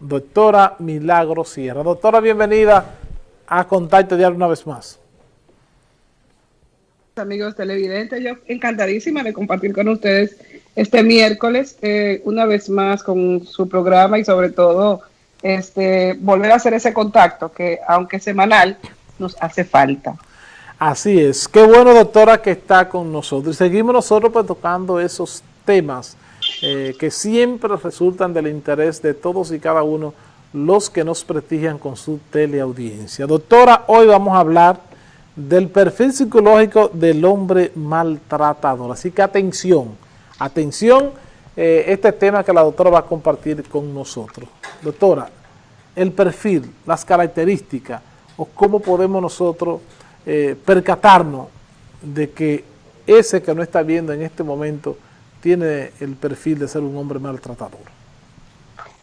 doctora Milagro Sierra. Doctora, bienvenida a Contacto Diario una vez más. Amigos televidentes, yo encantadísima de compartir con ustedes este miércoles, eh, una vez más con su programa y sobre todo este volver a hacer ese contacto que aunque semanal nos hace falta. Así es. Qué bueno, doctora, que está con nosotros. Y seguimos nosotros pues, tocando esos temas eh, que siempre resultan del interés de todos y cada uno los que nos prestigian con su teleaudiencia. Doctora, hoy vamos a hablar del perfil psicológico del hombre maltratador. Así que atención, atención, eh, este tema que la doctora va a compartir con nosotros. Doctora, el perfil, las características o cómo podemos nosotros eh, percatarnos de que ese que no está viendo en este momento tiene el perfil de ser un hombre maltratador?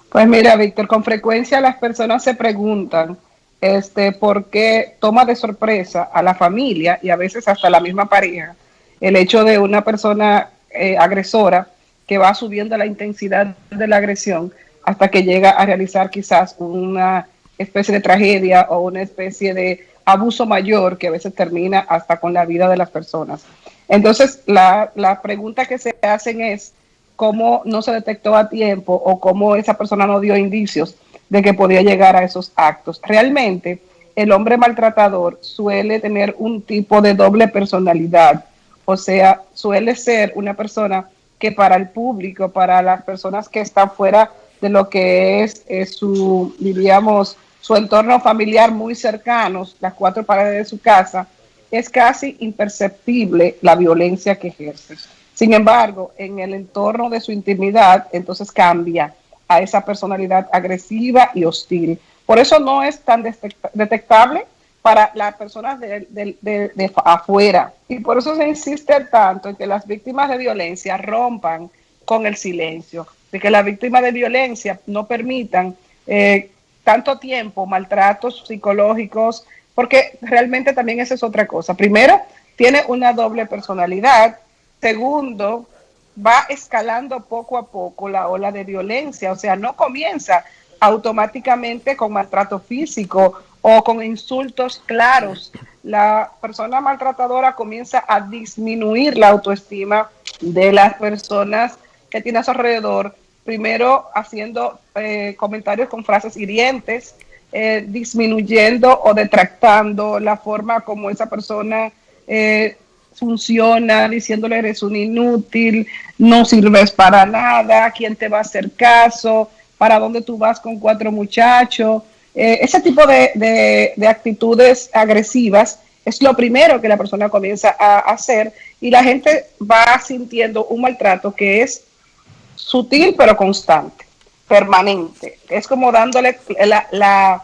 Pues mira, Víctor, con frecuencia las personas se preguntan este, por qué toma de sorpresa a la familia y a veces hasta la misma pareja el hecho de una persona eh, agresora que va subiendo la intensidad de la agresión hasta que llega a realizar quizás una especie de tragedia o una especie de abuso mayor que a veces termina hasta con la vida de las personas. Entonces, la, pregunta que se hacen es cómo no se detectó a tiempo o cómo esa persona no dio indicios de que podía llegar a esos actos. Realmente, el hombre maltratador suele tener un tipo de doble personalidad, o sea, suele ser una persona que para el público, para las personas que están fuera de lo que es, es su, diríamos, su entorno familiar muy cercanos, las cuatro paredes de su casa, es casi imperceptible la violencia que ejerce. Sin embargo, en el entorno de su intimidad, entonces cambia a esa personalidad agresiva y hostil. Por eso no es tan detectable para las personas de, afuera. Y por eso se insiste tanto en que las víctimas de violencia rompan con el silencio, de que las víctimas de violencia no permitan eh, tanto tiempo maltratos psicológicos, porque realmente también esa es otra cosa. Primero, tiene una doble personalidad. Segundo, va escalando poco a poco la ola de violencia, o sea, no comienza automáticamente con maltrato físico o con insultos claros. La persona maltratadora comienza a disminuir la autoestima de las personas que tiene a su alrededor, primero haciendo eh, comentarios con frases hirientes, eh, disminuyendo o detractando la forma como esa persona eh, funciona, diciéndole eres un inútil, no sirves para nada, quién te va a hacer caso, para dónde tú vas con cuatro muchachos. Eh, ese tipo de, de, actitudes agresivas es lo primero que la persona comienza a hacer y la gente va sintiendo un maltrato que es sutil pero constante permanente. Es como dándole la, la,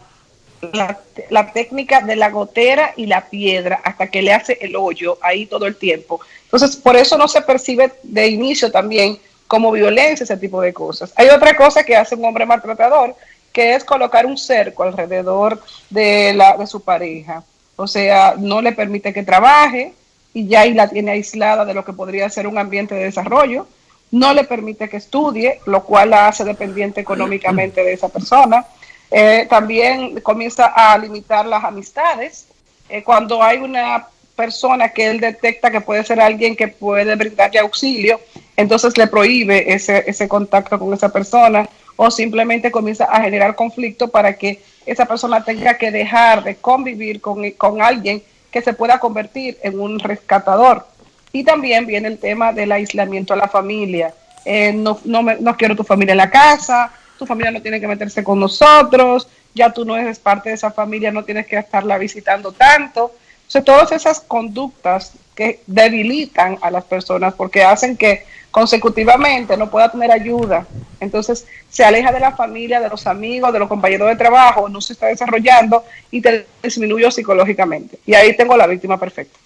la, técnica de la gotera y la piedra hasta que le hace el hoyo ahí todo el tiempo. Entonces, por eso no se percibe de inicio también como violencia ese tipo de cosas. Hay otra cosa que hace un hombre maltratador, que es colocar un cerco alrededor de, la, de su pareja. O sea, no le permite que trabaje y ya ahí la tiene aislada de lo que podría ser un ambiente de desarrollo no le permite que estudie, lo cual la hace dependiente económicamente de esa persona. Eh, también comienza a limitar las amistades. Eh, cuando hay una persona que él detecta que puede ser alguien que puede brindarle auxilio, entonces le prohíbe ese, ese contacto con esa persona o simplemente comienza a generar conflicto para que esa persona tenga que dejar de convivir con, con alguien que se pueda convertir en un rescatador. Y también viene el tema del aislamiento a la familia. Eh, no, no, quiero tu familia en la casa, tu familia no tiene que meterse con nosotros, ya tú no eres parte de esa familia, no tienes que estarla visitando tanto. O sea, todas esas conductas que debilitan a las personas porque hacen que consecutivamente no pueda tener ayuda. Entonces se aleja de la familia, de los amigos, de los compañeros de trabajo, no se está desarrollando y te disminuye psicológicamente. Y ahí tengo la víctima perfecta.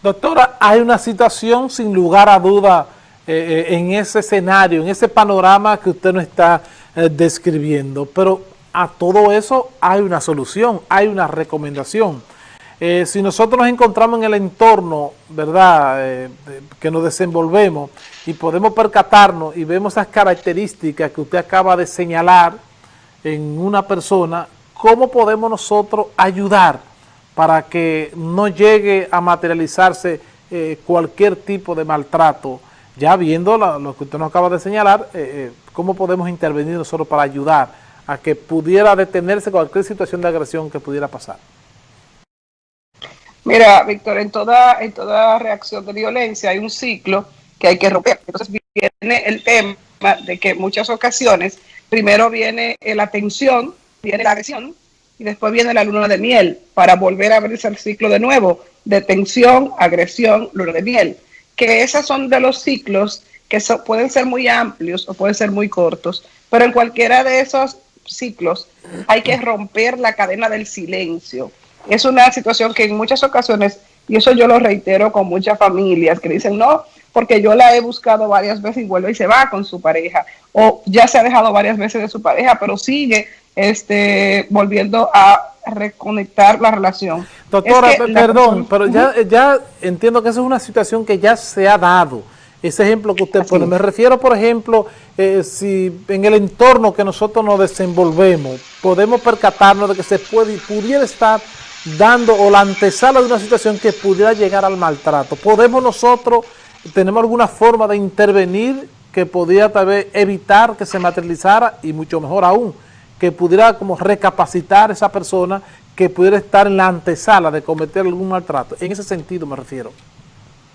Doctora, hay una situación sin lugar a duda eh, eh, en ese escenario, en ese panorama que usted nos está eh, describiendo, pero a todo eso hay una solución, hay una recomendación. si nosotros nos encontramos en el entorno, ¿verdad?, que nos desenvolvemos y podemos percatarnos y vemos esas características que usted acaba de señalar, en una persona, ¿cómo podemos nosotros ayudar para que no llegue a materializarse eh, cualquier tipo de maltrato? Ya viendo lo que usted nos acaba de señalar, eh, eh, ¿cómo podemos intervenir nosotros para ayudar a que pudiera detenerse cualquier situación de agresión que pudiera pasar? Mira, Víctor, en toda, en toda reacción de violencia hay un ciclo que hay que romper. Entonces viene el tema de que en muchas ocasiones primero viene la tensión, viene la agresión y después viene la luna de miel para volver a abrirse el ciclo de nuevo de tensión, agresión, luna de miel. Que esos son de los ciclos que pueden ser muy amplios o pueden ser muy cortos, pero en cualquiera de esos ciclos hay que romper la cadena del silencio es una situación que en muchas ocasiones, y eso yo lo reitero con muchas familias que dicen, no, porque yo la he buscado varias veces y vuelve y se va con su pareja, o ya se ha dejado varias veces de su pareja, pero sigue este, volviendo a reconectar la relación. Doctora, perdón, pero ya, ya entiendo que esa es una situación que ya se ha dado. Ese ejemplo que usted pone, me refiero, por ejemplo, eh, si en el entorno que nosotros nos desenvolvemos, podemos percatarnos de que se puede y pudiera estar dando o la antesala de una situación que pudiera llegar al maltrato. ¿Podemos nosotros, tenemos alguna forma de intervenir que pudiera tal vez evitar que se materializara y mucho mejor aún, que pudiera como recapacitar esa persona que pudiera estar en la antesala de cometer algún maltrato? En ese sentido me refiero.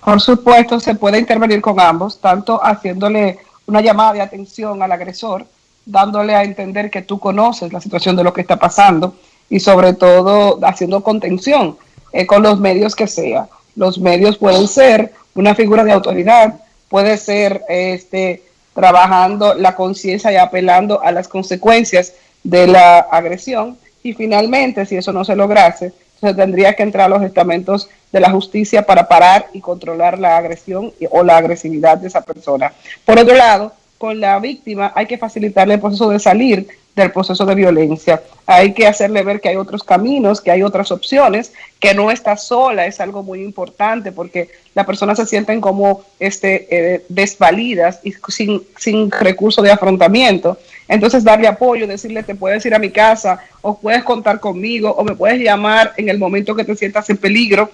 Por supuesto, se puede intervenir con ambos, tanto haciéndole una llamada de atención al agresor, dándole a entender que tú conoces la situación de lo que está pasando, y sobre todo haciendo contención eh, con los medios que sea. Los medios pueden ser una figura de autoridad, puede ser este, trabajando la conciencia y apelando a las consecuencias de la agresión y finalmente, si eso no se lograse, se tendría que entrar a los estamentos de la justicia para parar y controlar la agresión o la agresividad de esa persona. Por otro lado, con la víctima hay que facilitarle el proceso de salir del proceso de violencia. Hay que hacerle ver que hay otros caminos, que hay otras opciones, que no está sola, es algo muy importante porque las personas se sienten como este, eh, desvalidas y sin, sin recurso de afrontamiento. Entonces darle apoyo, decirle te puedes ir a mi casa o puedes contar conmigo o me puedes llamar en el momento que te sientas en peligro.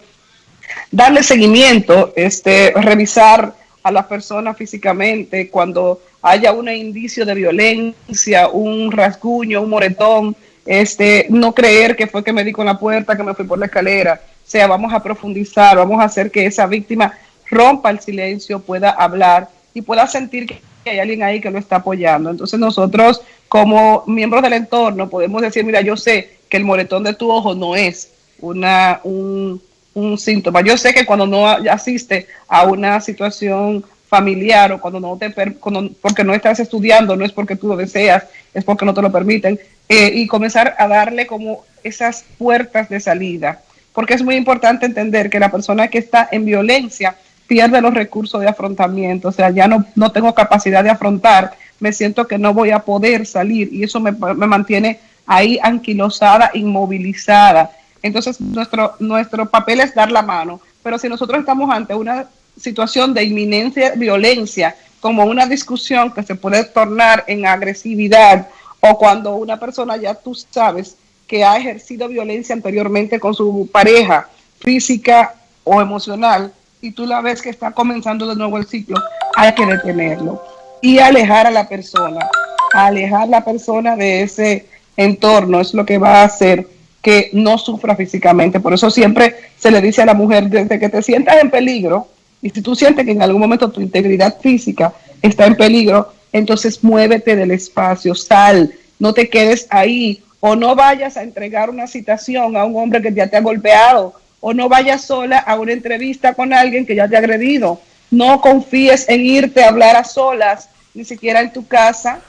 Darle seguimiento, este, revisar a las personas físicamente cuando haya un indicio de violencia, un rasguño, un moretón, este, no creer que fue que me di con la puerta, que me fui por la escalera. O sea, vamos a profundizar, vamos a hacer que esa víctima rompa el silencio, pueda hablar y pueda sentir que hay alguien ahí que lo está apoyando. Entonces nosotros como miembros del entorno podemos decir, mira, yo sé que el moretón de tu ojo no es una, un, un síntoma. Yo sé que cuando no asiste a una situación familiar o cuando no te porque no estás estudiando, no es porque tú lo deseas, es porque no te lo permiten, eh, y comenzar a darle como esas puertas de salida, porque es muy importante entender que la persona que está en violencia pierde los recursos de afrontamiento, o sea, ya no, no tengo capacidad de afrontar, me siento que no voy a poder salir y eso me, me mantiene ahí anquilosada, inmovilizada. Entonces, nuestro, nuestro papel es dar la mano, pero si nosotros estamos ante una situación de inminencia violencia, como una discusión que se puede tornar en agresividad o cuando una persona ya tú sabes que ha ejercido violencia anteriormente con su pareja física o emocional y tú la ves que está comenzando de nuevo el ciclo, hay que detenerlo y alejar a la persona, alejar a la persona de ese entorno es lo que va a hacer que no sufra físicamente. Por eso siempre se le dice a la mujer, desde que te sientas en peligro, y si tú sientes que en algún momento tu integridad física está en peligro, entonces muévete del espacio, sal, no te quedes ahí, o no vayas a entregar una citación a un hombre que ya te ha golpeado, o no vayas sola a una entrevista con alguien que ya te ha agredido. No confíes en irte a hablar a solas, ni siquiera en tu casa,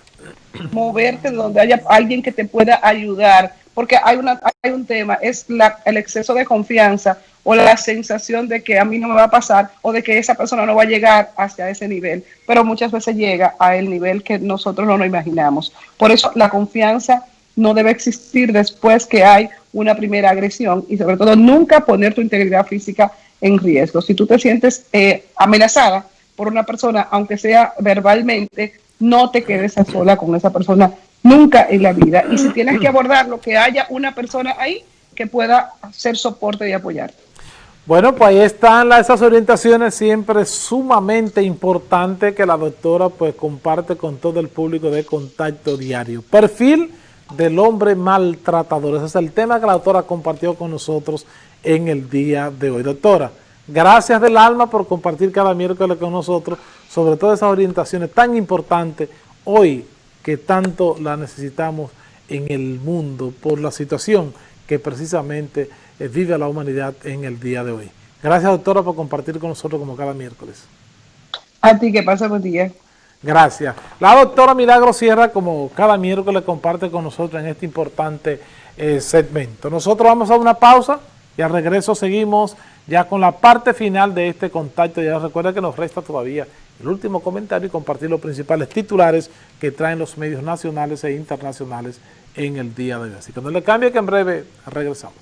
moverte donde haya alguien que te pueda ayudar, porque hay, un tema, es el exceso de confianza o la sensación de que a mí no me va a pasar o de que esa persona no va a llegar hacia ese nivel, pero muchas veces llega a el nivel que nosotros no nos imaginamos. Por eso la confianza no debe existir después que hay una primera agresión y sobre todo nunca poner tu integridad física en riesgo. Si tú te sientes eh, amenazada por una persona, aunque sea verbalmente, no te quedes sola con esa persona, nunca en la vida. Y si tienes que abordarlo, que haya una persona ahí que pueda hacer soporte y apoyar. Bueno, pues ahí están esas orientaciones siempre sumamente importantes que la doctora pues comparte con todo el público de contacto diario. Perfil del hombre maltratador. Ese es el tema que la doctora compartió con nosotros en el día de hoy. Doctora, gracias del alma por compartir cada miércoles con nosotros sobre todas esas orientaciones tan importantes hoy que tanto la necesitamos en el mundo por la situación que precisamente eh, vive la humanidad en el día de hoy. Gracias, doctora, por compartir con nosotros como cada miércoles. A ti, que pasa buen día. Gracias. La doctora Milagro Sierra, como cada miércoles, comparte con nosotros en este importante eh, segmento. Nosotros vamos a una pausa y al regreso seguimos ya con la parte final de este contacto. Ya recuerda que nos resta todavía el último comentario y compartir los principales titulares que traen los medios nacionales e internacionales en el día de hoy. Así que no le cambie que en breve regresamos.